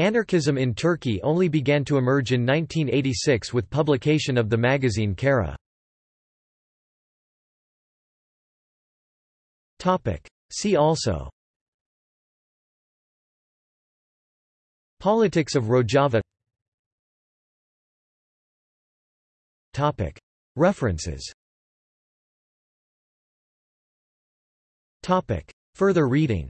Anarchism in Turkey only began to emerge in 1986 with publication of the magazine Kara. See also Politics of Rojava References Further reading